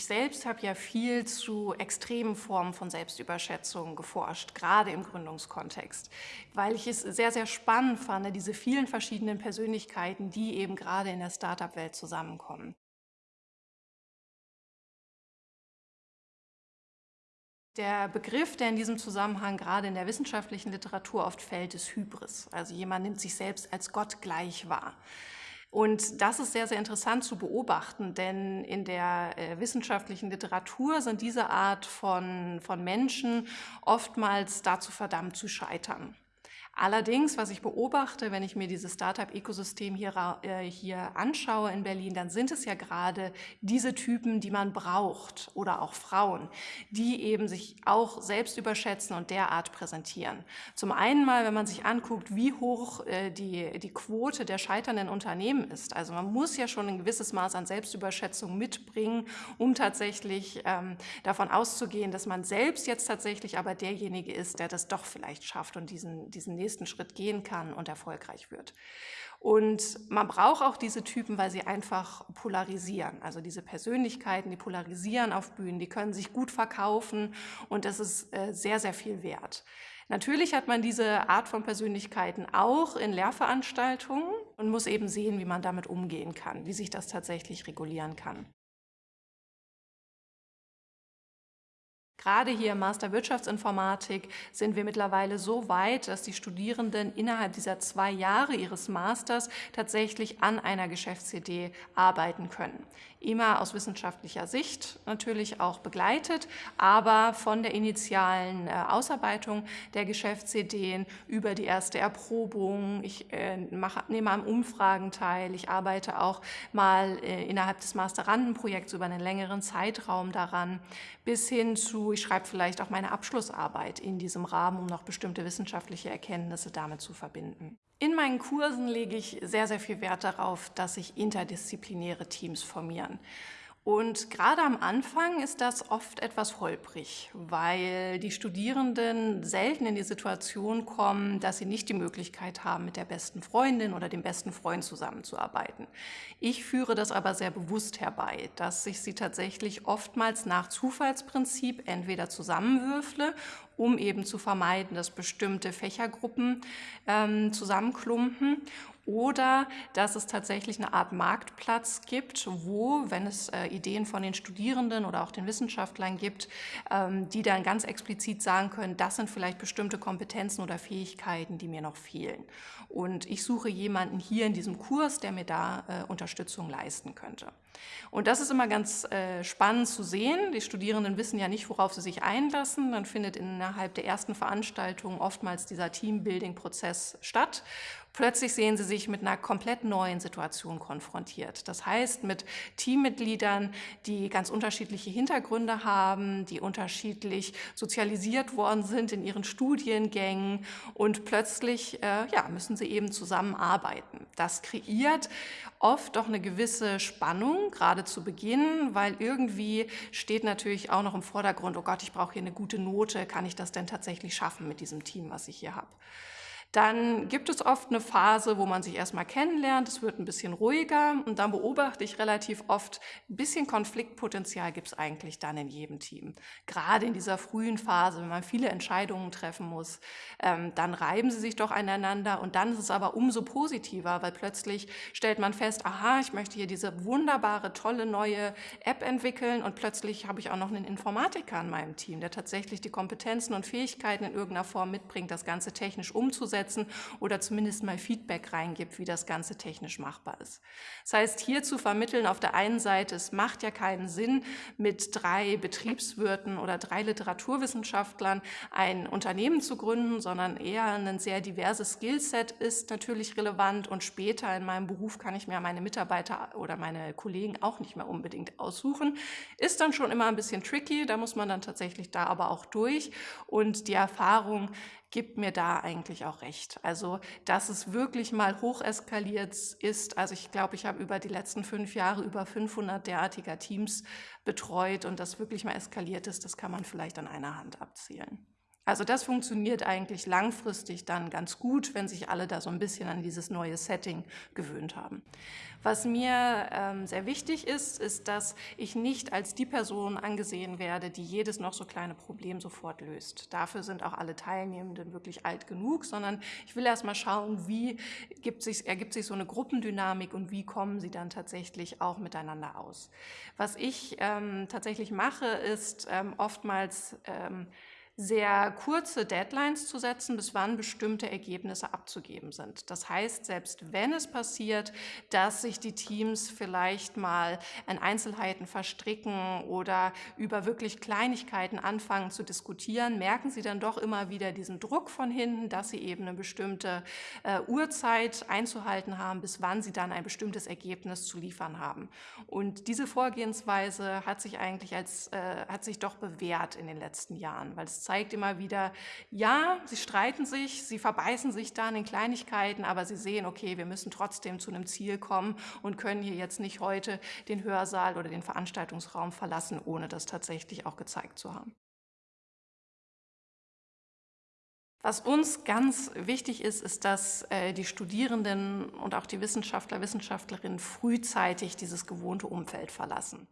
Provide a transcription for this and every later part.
Ich selbst habe ja viel zu extremen Formen von Selbstüberschätzung geforscht, gerade im Gründungskontext, weil ich es sehr, sehr spannend fand, diese vielen verschiedenen Persönlichkeiten, die eben gerade in der Startup-Welt zusammenkommen. Der Begriff, der in diesem Zusammenhang gerade in der wissenschaftlichen Literatur oft fällt, ist Hybris. Also jemand nimmt sich selbst als Gott gleich wahr. Und das ist sehr, sehr interessant zu beobachten, denn in der äh, wissenschaftlichen Literatur sind diese Art von, von Menschen oftmals dazu verdammt zu scheitern. Allerdings, was ich beobachte, wenn ich mir dieses Startup-Ökosystem hier, äh, hier anschaue in Berlin, dann sind es ja gerade diese Typen, die man braucht oder auch Frauen, die eben sich auch selbst überschätzen und derart präsentieren. Zum einen mal, wenn man sich anguckt, wie hoch äh, die, die Quote der scheiternden Unternehmen ist. Also man muss ja schon ein gewisses Maß an Selbstüberschätzung mitbringen, um tatsächlich ähm, davon auszugehen, dass man selbst jetzt tatsächlich aber derjenige ist, der das doch vielleicht schafft und diesen, diesen nächsten Schritt gehen kann und erfolgreich wird. Und man braucht auch diese Typen, weil sie einfach polarisieren. Also diese Persönlichkeiten, die polarisieren auf Bühnen, die können sich gut verkaufen und das ist äh, sehr, sehr viel wert. Natürlich hat man diese Art von Persönlichkeiten auch in Lehrveranstaltungen und muss eben sehen, wie man damit umgehen kann, wie sich das tatsächlich regulieren kann. Gerade hier im Master Wirtschaftsinformatik sind wir mittlerweile so weit, dass die Studierenden innerhalb dieser zwei Jahre ihres Masters tatsächlich an einer Geschäftsidee arbeiten können. Immer aus wissenschaftlicher Sicht natürlich auch begleitet, aber von der initialen äh, Ausarbeitung der Geschäftsideen über die erste Erprobung. Ich äh, mache, nehme an Umfragen teil. Ich arbeite auch mal äh, innerhalb des Masterandenprojekts über einen längeren Zeitraum daran, bis hin zu ich schreibe vielleicht auch meine Abschlussarbeit in diesem Rahmen, um noch bestimmte wissenschaftliche Erkenntnisse damit zu verbinden. In meinen Kursen lege ich sehr, sehr viel Wert darauf, dass sich interdisziplinäre Teams formieren. Und gerade am Anfang ist das oft etwas holprig, weil die Studierenden selten in die Situation kommen, dass sie nicht die Möglichkeit haben, mit der besten Freundin oder dem besten Freund zusammenzuarbeiten. Ich führe das aber sehr bewusst herbei, dass ich sie tatsächlich oftmals nach Zufallsprinzip entweder zusammenwürfle um eben zu vermeiden, dass bestimmte Fächergruppen ähm, zusammenklumpen oder dass es tatsächlich eine Art Marktplatz gibt, wo, wenn es äh, Ideen von den Studierenden oder auch den Wissenschaftlern gibt, ähm, die dann ganz explizit sagen können, das sind vielleicht bestimmte Kompetenzen oder Fähigkeiten, die mir noch fehlen. Und ich suche jemanden hier in diesem Kurs, der mir da äh, Unterstützung leisten könnte. Und das ist immer ganz äh, spannend zu sehen. Die Studierenden wissen ja nicht, worauf sie sich einlassen. Dann findet innerhalb der ersten Veranstaltung oftmals dieser Teambuilding-Prozess statt. Plötzlich sehen sie sich mit einer komplett neuen Situation konfrontiert. Das heißt, mit Teammitgliedern, die ganz unterschiedliche Hintergründe haben, die unterschiedlich sozialisiert worden sind in ihren Studiengängen und plötzlich äh, ja, müssen sie eben zusammenarbeiten. Das kreiert oft doch eine gewisse Spannung, gerade zu Beginn, weil irgendwie steht natürlich auch noch im Vordergrund, oh Gott, ich brauche hier eine gute Note, kann ich das denn tatsächlich schaffen mit diesem Team, was ich hier habe. Dann gibt es oft eine Phase, wo man sich erstmal kennenlernt, es wird ein bisschen ruhiger und dann beobachte ich relativ oft, ein bisschen Konfliktpotenzial gibt es eigentlich dann in jedem Team. Gerade in dieser frühen Phase, wenn man viele Entscheidungen treffen muss, ähm, dann reiben sie sich doch aneinander und dann ist es aber umso positiver, weil plötzlich stellt man fest, aha, ich möchte hier diese wunderbare, tolle neue App entwickeln und plötzlich habe ich auch noch einen Informatiker in meinem Team, der tatsächlich die Kompetenzen und Fähigkeiten in irgendeiner Form mitbringt, das Ganze technisch umzusetzen umsetzen oder zumindest mal Feedback reingibt, wie das Ganze technisch machbar ist. Das heißt, hier zu vermitteln, auf der einen Seite, es macht ja keinen Sinn, mit drei Betriebswirten oder drei Literaturwissenschaftlern ein Unternehmen zu gründen, sondern eher ein sehr diverses Skillset ist natürlich relevant und später in meinem Beruf kann ich mir meine Mitarbeiter oder meine Kollegen auch nicht mehr unbedingt aussuchen. Ist dann schon immer ein bisschen tricky, da muss man dann tatsächlich da aber auch durch und die Erfahrung gibt mir da eigentlich auch recht. Also, dass es wirklich mal hocheskaliert ist. Also ich glaube, ich habe über die letzten fünf Jahre über 500 derartiger Teams betreut und das wirklich mal eskaliert ist, das kann man vielleicht an einer Hand abzählen. Also das funktioniert eigentlich langfristig dann ganz gut, wenn sich alle da so ein bisschen an dieses neue Setting gewöhnt haben. Was mir ähm, sehr wichtig ist, ist, dass ich nicht als die Person angesehen werde, die jedes noch so kleine Problem sofort löst. Dafür sind auch alle Teilnehmenden wirklich alt genug, sondern ich will erst mal schauen, wie sich, ergibt sich so eine Gruppendynamik und wie kommen sie dann tatsächlich auch miteinander aus. Was ich ähm, tatsächlich mache, ist ähm, oftmals ähm, sehr kurze Deadlines zu setzen, bis wann bestimmte Ergebnisse abzugeben sind. Das heißt, selbst wenn es passiert, dass sich die Teams vielleicht mal in Einzelheiten verstricken oder über wirklich Kleinigkeiten anfangen zu diskutieren, merken sie dann doch immer wieder diesen Druck von hinten, dass sie eben eine bestimmte äh, Uhrzeit einzuhalten haben, bis wann sie dann ein bestimmtes Ergebnis zu liefern haben. Und diese Vorgehensweise hat sich eigentlich als, äh, hat sich doch bewährt in den letzten Jahren, weil es zeigt immer wieder, ja, sie streiten sich, sie verbeißen sich dann in Kleinigkeiten, aber sie sehen, okay, wir müssen trotzdem zu einem Ziel kommen und können hier jetzt nicht heute den Hörsaal oder den Veranstaltungsraum verlassen, ohne das tatsächlich auch gezeigt zu haben. Was uns ganz wichtig ist, ist, dass äh, die Studierenden und auch die Wissenschaftler, Wissenschaftlerinnen frühzeitig dieses gewohnte Umfeld verlassen.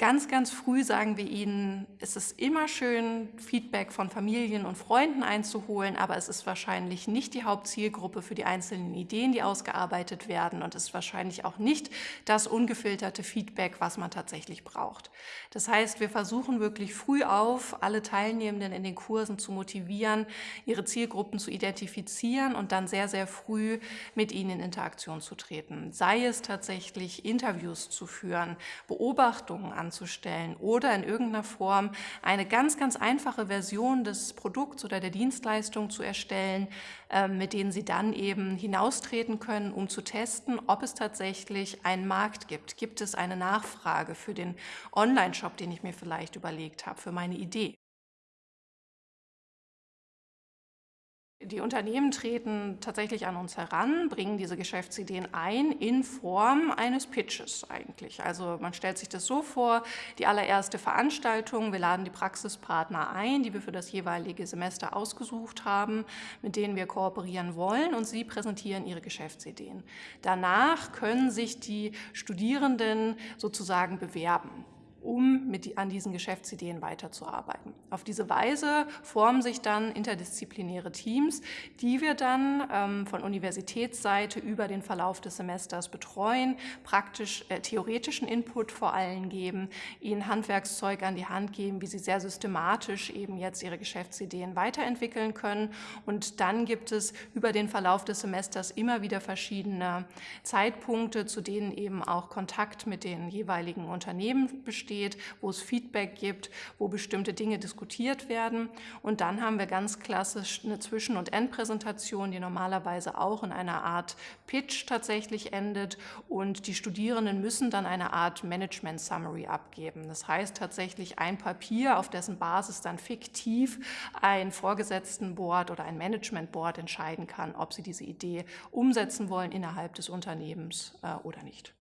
Ganz, ganz früh sagen wir ihnen, es ist immer schön, Feedback von Familien und Freunden einzuholen, aber es ist wahrscheinlich nicht die Hauptzielgruppe für die einzelnen Ideen, die ausgearbeitet werden und es ist wahrscheinlich auch nicht das ungefilterte Feedback, was man tatsächlich braucht. Das heißt, wir versuchen wirklich früh auf, alle Teilnehmenden in den Kursen zu motivieren, ihre Zielgruppen zu identifizieren und dann sehr, sehr früh mit ihnen in Interaktion zu treten. Sei es tatsächlich Interviews zu führen, Beobachtungen an anzustellen oder in irgendeiner Form eine ganz, ganz einfache Version des Produkts oder der Dienstleistung zu erstellen, ähm, mit denen Sie dann eben hinaustreten können, um zu testen, ob es tatsächlich einen Markt gibt. Gibt es eine Nachfrage für den Online-Shop, den ich mir vielleicht überlegt habe, für meine Idee? Die Unternehmen treten tatsächlich an uns heran, bringen diese Geschäftsideen ein in Form eines Pitches eigentlich. Also man stellt sich das so vor, die allererste Veranstaltung, wir laden die Praxispartner ein, die wir für das jeweilige Semester ausgesucht haben, mit denen wir kooperieren wollen und sie präsentieren ihre Geschäftsideen. Danach können sich die Studierenden sozusagen bewerben um mit, an diesen Geschäftsideen weiterzuarbeiten. Auf diese Weise formen sich dann interdisziplinäre Teams, die wir dann ähm, von Universitätsseite über den Verlauf des Semesters betreuen, praktisch äh, theoretischen Input vor allem geben, ihnen Handwerkszeug an die Hand geben, wie sie sehr systematisch eben jetzt ihre Geschäftsideen weiterentwickeln können. Und dann gibt es über den Verlauf des Semesters immer wieder verschiedene Zeitpunkte, zu denen eben auch Kontakt mit den jeweiligen Unternehmen besteht steht, wo es Feedback gibt, wo bestimmte Dinge diskutiert werden. Und dann haben wir ganz klassisch eine Zwischen- und Endpräsentation, die normalerweise auch in einer Art Pitch tatsächlich endet. Und die Studierenden müssen dann eine Art Management Summary abgeben. Das heißt tatsächlich ein Papier, auf dessen Basis dann fiktiv ein Vorgesetztenboard oder ein Managementboard entscheiden kann, ob sie diese Idee umsetzen wollen innerhalb des Unternehmens äh, oder nicht.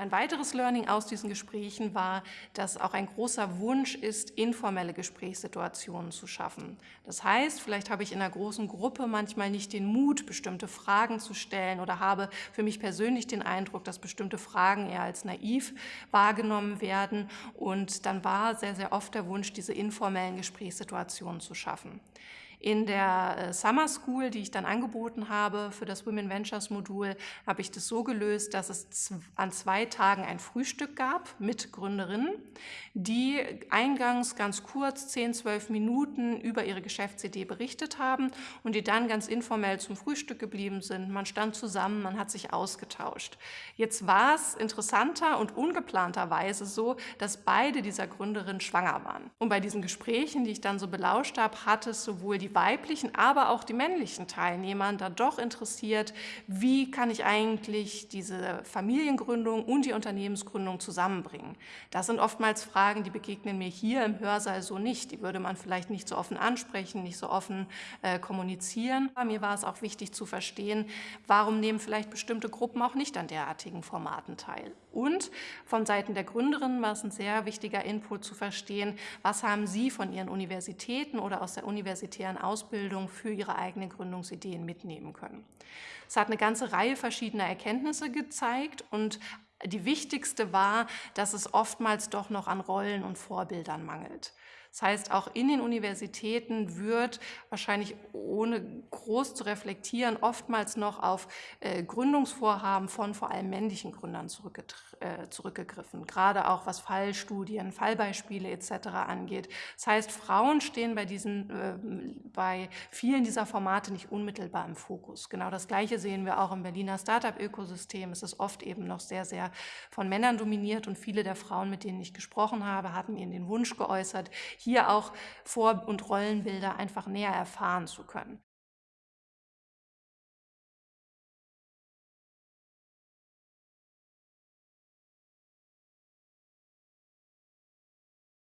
Ein weiteres Learning aus diesen Gesprächen war, dass auch ein großer Wunsch ist, informelle Gesprächssituationen zu schaffen. Das heißt, vielleicht habe ich in einer großen Gruppe manchmal nicht den Mut, bestimmte Fragen zu stellen oder habe für mich persönlich den Eindruck, dass bestimmte Fragen eher als naiv wahrgenommen werden. Und dann war sehr, sehr oft der Wunsch, diese informellen Gesprächssituationen zu schaffen. In der äh, Summer School, die ich dann angeboten habe für das Women Ventures Modul, habe ich das so gelöst, dass es an zwei Tagen ein Frühstück gab mit Gründerinnen, die eingangs ganz kurz, 10, 12 Minuten über ihre Geschäftsidee berichtet haben und die dann ganz informell zum Frühstück geblieben sind. Man stand zusammen, man hat sich ausgetauscht. Jetzt war es interessanter und ungeplanterweise so, dass beide dieser Gründerinnen schwanger waren. Und bei diesen Gesprächen, die ich dann so belauscht habe, hat es sowohl die weiblichen, aber auch die männlichen Teilnehmern da doch interessiert, wie kann ich eigentlich diese Familiengründung und die Unternehmensgründung zusammenbringen. Das sind oftmals Fragen, die begegnen mir hier im Hörsaal so nicht. Die würde man vielleicht nicht so offen ansprechen, nicht so offen äh, kommunizieren. Mir war es auch wichtig zu verstehen, warum nehmen vielleicht bestimmte Gruppen auch nicht an derartigen Formaten teil. Und von Seiten der Gründerinnen war es ein sehr wichtiger Input zu verstehen, was haben sie von ihren Universitäten oder aus der universitären Ausbildung für ihre eigenen Gründungsideen mitnehmen können. Es hat eine ganze Reihe verschiedener Erkenntnisse gezeigt und die wichtigste war, dass es oftmals doch noch an Rollen und Vorbildern mangelt. Das heißt, auch in den Universitäten wird wahrscheinlich ohne groß zu reflektieren oftmals noch auf äh, Gründungsvorhaben von vor allem männlichen Gründern äh, zurückgegriffen, gerade auch was Fallstudien, Fallbeispiele etc. angeht. Das heißt, Frauen stehen bei, diesen, äh, bei vielen dieser Formate nicht unmittelbar im Fokus. Genau das Gleiche sehen wir auch im Berliner Startup-Ökosystem. Es ist oft eben noch sehr, sehr von Männern dominiert und viele der Frauen, mit denen ich gesprochen habe, hatten ihnen den Wunsch geäußert, hier auch Vor- und Rollenbilder einfach näher erfahren zu können.